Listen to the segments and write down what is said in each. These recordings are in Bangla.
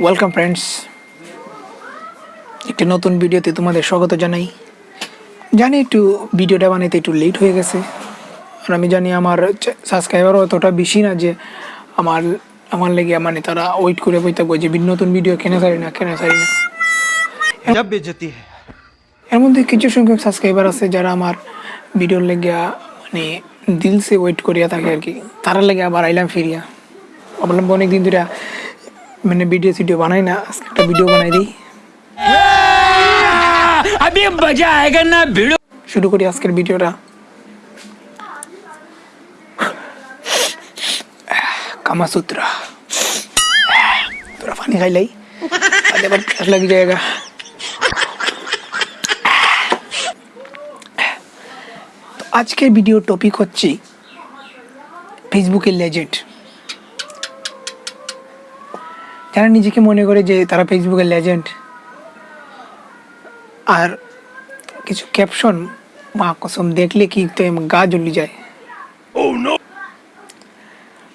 ওয়েলকাম ফ্রেন্ডস একটি নতুন ভিডিওতে তোমাদের স্বাগত জানাই। জানি একটু ভিডিওটা বানাইতে একটু লেট হয়ে গেছে আর আমি জানি আমার সাবস্ক্রাইবারও অতটা বেশি না যে আমার আমার লেগে মানে তারা ওয়েট করে বই যে নতুন ভিডিও কেনে সারি না কেনা সারি না। এর মধ্যে কিছু সংখ্যক সাবস্ক্রাইবার আছে যারা আমার ভিডিওর লেগে মানে দিলসে ওয়েট করিয়া থাকে আর কি। তারা লেগে আবার আইলাম ফিরিয়া। বললাম অনেকদিন ধরে মানে ভিডিও সিডিও বানাই না আজকে একটা ভিডিও বানাই দিই अभी मजा आएगा ना भिड़ो শুরু করি আজকের ভিডিওটা কামাসূত্রা তোরা পানি খাইলাই আজ আবার প্যাস লাগি জায়গা তো আজকের ভিডিও টপিক হচ্ছে ফেসবুকের লেজেন্ড যারা নিজেকে মনে করে যে তারা ফেসবুকের লেজেন্ড আর কিছু ক্যাপশন মা কসম দেখলে কি তো গা জ্বলি যায়?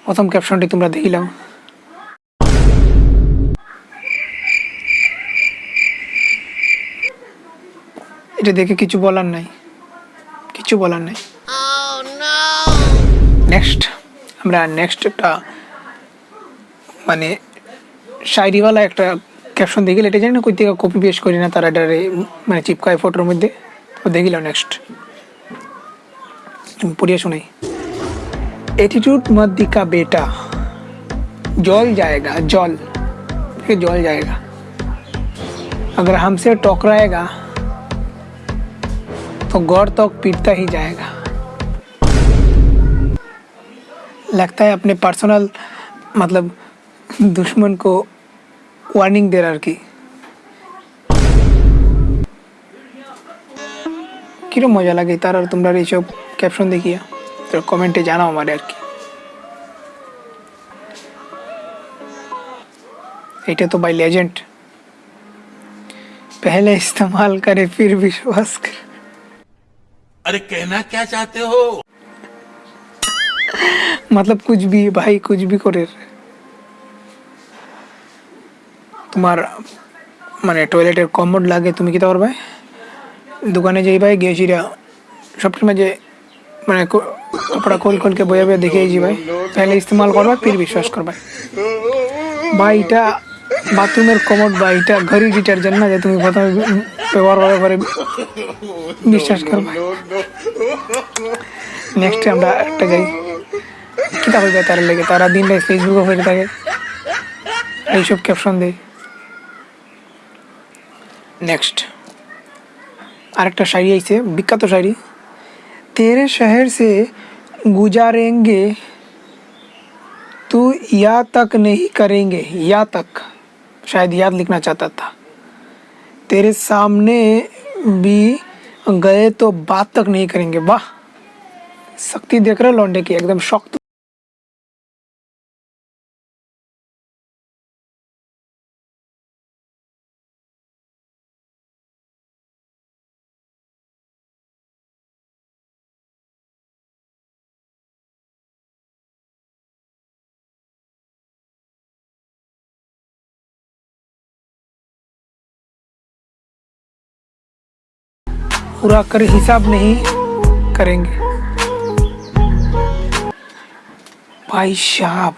প্রথম ক্যাপশনটি তোমরা দেখিলাম এটা দেখে কিছু বলার নাই। কিছু বলার নাই। নেক্সট আমরা নেক্সট একটা মানে শায়রিওয়ালা একটা ক্যাপশন দেখিলে এটা জানি না কই থেকে কপি পেস্ট করি না তারা এটা মানে চিপকায় ফটোর মধ্যে তো দেখিলাম নেক্সট পড়িয়ে শোনাই एटीट्यूड मत दिखा बेटा जल जाएगा जल फिर जल जाएगा अगर हमसे टकराएगा तो गौर तक पीटता ही जाएगा लगता है अपने पर्सनल मतलब दुश्मन को वार्निंग दे रहा की কিরম মজা লাগে তার আর তোমরা এইসব ক্যাপশন দেখিয়া তো কমেন্টে জানাও আমার আর কি এটা তো বাই लेजेंड पहले इस्तेमाल करे फिर विश्वास करे अरे कहना क्या चाहते हो मतलब कुछ भी भाई कुछ भी করে তোমার মানে টয়লেটের কমোড লাগে, তুমি কী করবে দোকানে যেই ভাই গেছি সবসময় মাঝে মানে কপড়া খোল খোলকে বয়ে বয়ে দেখে যাই ভাই। তাহলে ইস্তেমাল করবা, ফির বিশ্বাস করবা। বা এটা বাথরুমের কমোড বা এটা ঘড়ি ডিটারজেন্ট না যে তুমি প্রথমে ব্যবহার করার পরে বিশ্বাস করবা। নেক্সট আমরা একটা যাই। কিতাব যায় তার লেগে, তারা দিনটা ফেসবুকে হয়ে থাকে। এইসব ক্যাপশন দেয়। নেক্সট আরেকটা শাড়ি আইছে বিখ্যাত শাড়ি तेरे शहर से गुजारेंगे तू या तक नहीं करेंगे या तक शायद याद लिखना चाहता था तेरे सामने भी गए तो बात तक नहीं करेंगे वाह शक्ति देख रहे हो लौंडे की एकदम शक्त पूरा कर हिसाब नहीं करेंगे ভাই সাপ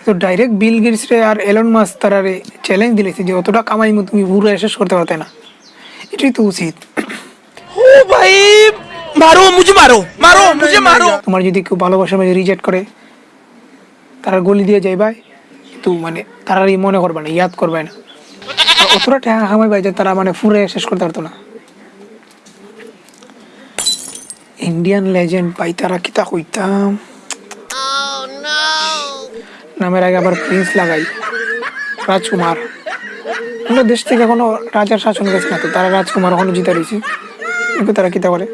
তো ডাইরেক্ট বিল গেটস রে আর এলন মাস তারারে চ্যালেঞ্জ দিলেছে যে অতটা কামাই মো তুমি পুরো শেষ করতে পারতে না এটাই তো উচিত ओ भाई मारो मुझे मारो मारो मुझे मारो তোমার যদি কেউ ভালোবাসার মাঝে রিজেক্ট করে তারা গলি দিয়ে যাই ভাই তো মানে তারা এই মনে করবে না ইয়াদ করবে না আর অতটা টাকা কামাই ভাই যে তারা মানে ফুরে শেষ করতে পারতো না ইন্ডিয়ান লেজেন্ড ভাই তারা কিতা কইতাম নামের আগে আবার প্রিন্স লাগাই রাজকুমার আমরা দেশ থেকে এখনও রাজার শাসন গেছে না তো তারা রাজকুমার এখনও জিতে রয়েছে তারা কিতা করে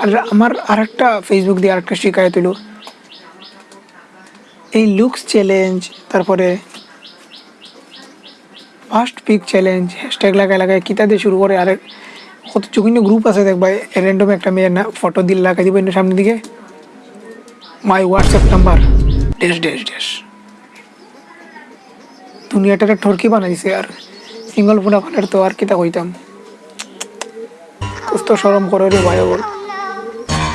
আর আমার আরেকটা ফেসবুক দিয়ে আরেকটা শিকায়ত হলো এই লুকস চ্যালেঞ্জ তারপরে ফার্স্ট পিক চ্যালেঞ্জ হ্যাশট্যাগ লাগায় লাগায় কিতা দিয়ে শুরু করে আরেক কত চুকিন্য গ্রুপ আছে দেখবা র্যান্ডম একটা মেয়ের না ফটো দিল লাগাই দিব সামনের দিকে my WhatsApp number dash dash dash দুনিয়াটারে ঠরকি বানাইছে আর সিঙ্গল ফোনা ফাটার তো আর কিতা কইতাম कुछ तो शर्म करो रे भाई और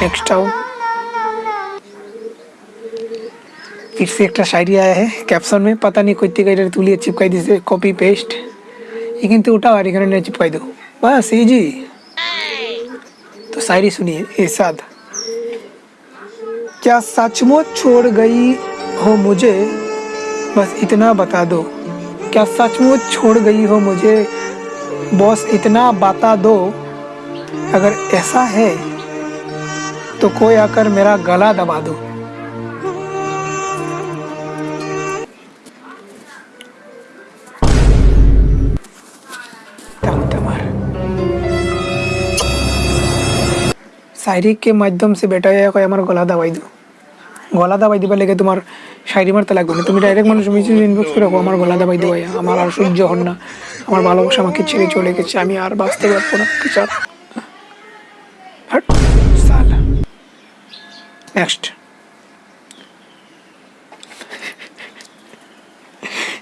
नेक्स्ट आओ फिर से एक शायरी आया है कैप्शन में पता नहीं कोई तिका तुलिए चिपकाई दी से कॉपी पेस्ट ये কিন্তু उठाओ আর এখানে নিয়ে চিপকাই दो बस इजी तो शायरी सुनिए इरशाद क्या सचमुच छोड़ गई हो मुझे? बस इतना बता दो। क्या सचमुच छोड़ गई हो मुझे? बॉस, इतना बता दो। अगर ऐसा है तो कोई आकर मेरा गला दबा दो। शायरी के माध्यम से बेटा या कोई আমার গলা দাবাই দাও গলা দাবাই দিবার লেগে তোমার শায়রি মারতে লাগবে না তুমি ডাইরেক্ট মানুষ মেসেজ ইনবক্স করে রাখো আমার গলা দাবাই দেবো আমার আর সহ্য হন না আমার ভালোবাসা আমাকে ছেড়ে চলে গেছে আমি আর বাঁচতে পারবো না বিচার হট সালা নেক্সট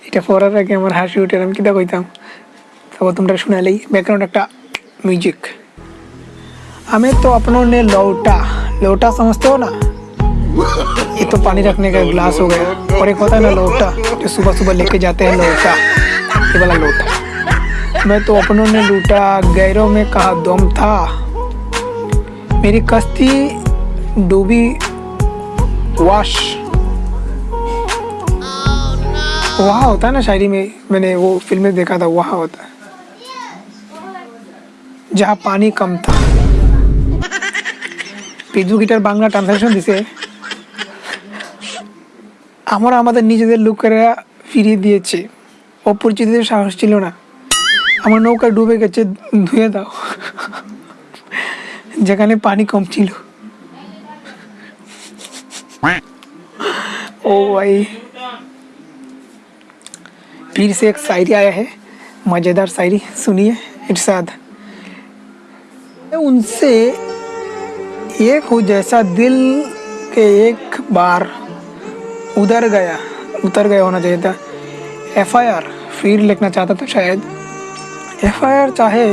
এটা পড়ার আগে আমার হাসি উঠে আমি কিতা কইতাম তবে তোমরা শুনালেই ব্যাকগ্রাউন্ড একটা म्यूजिक हमें तो अपनों ने लौटा। लौटा समझते हो ना? ये तो पानी रखने का गिलास हो गया। और एक होता है ना लोटा, जो सुबह सुबह लेके जाते हैं लोटा। ये वाला लोटा। मैं तो अपनों ने लूटा, गैरों में कहा दम था। मेरी कश्ती डूबी, वाश। वहाँ होता है ना शायरी में, मैंने वो फ़िल्म देखा था, वहाँ होता है। जहाँ पानी कम था। পিজু গিটার বাংলা ট্রান্সলেশন দিছে আমরা আমাদের নিজেদের লোকেরা ফিরিয়ে দিয়েছে অপরিচিতদের সাহস ছিল না আমার নৌকা ডুবে গেছে ধুয়ে দাও যেখানে পানি কম ছিল ओ भाई फिर से एक शायरी आया है मज़ेदार शायरी सुनिए इरशाद उनसे एक हो जैसा दिल के एक बार उधर गया उतर गया होना चाहिए था एफ आई आर फिर लिखना चाहता था शायद एफ आई आर चाहे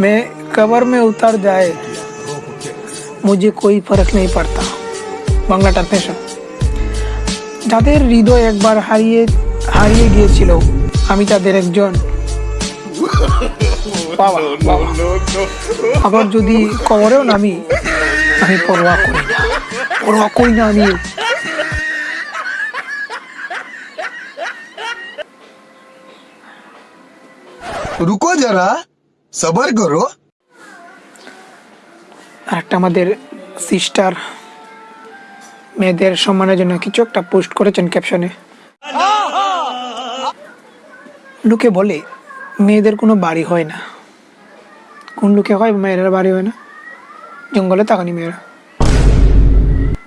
मैं कबर में उतर जाए मुझे कोई फर्क नहीं पड़ता বাংলা ট্রান্সলেশন যাদের হৃদয় একবার হারিয়ে হারিয়ে গিয়েছিল আমি তাদের একজন আবার যদি কবরেও নামি আমি পরোয়া করি না। পরোয়া করি না আমি। রুকো যারা সবার করো। আর একটা আমাদের সিস্টার মেয়েদের সম্মানের জন্য কিছু একটা পোস্ট করেছেন ক্যাপশনে লোকে বলে মেয়েদের কোনো বাড়ি হয় না। কোন লোকে হয়, মেয়েরা বাড়ি হয় না। জঙ্গলে থাকানি মেয়েরা।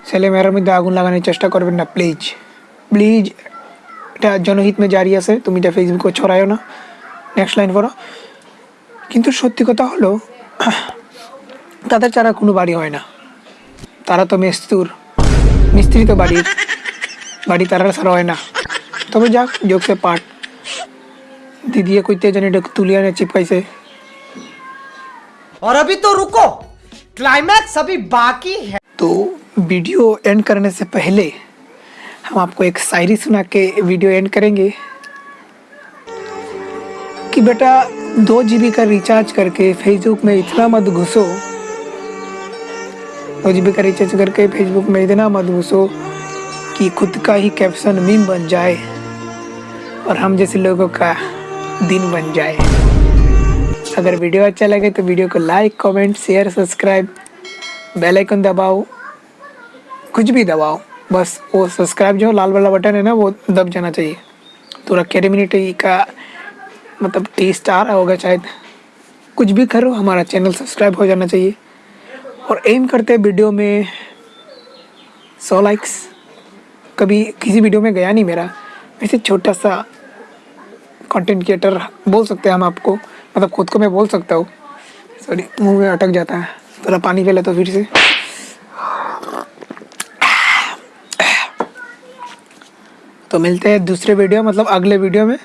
ছেলে মেয়েরার মধ্যে আগুন লাগানোর চেষ্টা করবেন না প্লিজ প্লিজ এটা জনহিত মে জারি আছে, তুমি এটা ফেসবুকে ছড়ায়ও না। নেক্সট লাইন পড়ো। কিন্তু সত্যি কথা হলো, তাদের ছাড়া কোনো বাড়ি হয় না। তারা তো মেস্তুর মিস্ত্রি তো বাড়ির। বাড়ি তারা ছাড়া হয় না। তবে যাক যোগসে পাঠ दीदी कोई तेज नहीं जानी तुलिया ने चिपकाई से। और अभी तो रुको क्लाइमैक्स अभी बाकी है। तो वीडियो एंड करने से पहले हम आपको एक शायरी सुना के वीडियो एंड करेंगे कि बेटा दो जीबी का रिचार्ज करके फेसबुक में इतना मत घुसो। दो जीबी का रिचार्ज करके फेसबुक में इतना मत घुसो कि खुद का ही कैप्शन मीम बन जाए। और हम जैसे लोगों का दिन बन जाए। अगर वीडियो अच्छा लगे तो वीडियो को like, comment, share, subscribe, bell icon दबाओ। कुछ भी दबाओ। बस वो सब्सक्राइब जो लाल वाला बटन है ना, वो दब जाना चाहिए। तो अकेडमी टी का मतलब टी स्टार होगा शायद। कुछ भी करो, हमारा चैनल सब्सक्राइब हो जाना चाहिए। और एम करते वीडियो में सौ लाइक्स कभी किसी वीडियो में गया नहीं मेरा। वैसे छोटा सा कंटेंट क्रिएटर बोल सकते हैं हम आपको। मतलब खुद को मैं बोल सकता हूँ। सॉरी मुँह में अटक जाता है। थोड़ा पानी पी हूँ फिर से। तो मिलते हैं दूसरे वीडियो मतलब अगले वीडियो में।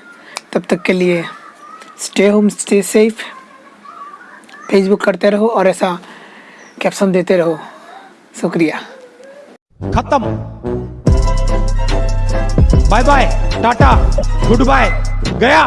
तब तक के लिए stay home stay safe Facebook करते रहो और ऐसा कैप्शन देते रहो। शुक्रिया। खत्म। Bye bye tata good bye गया।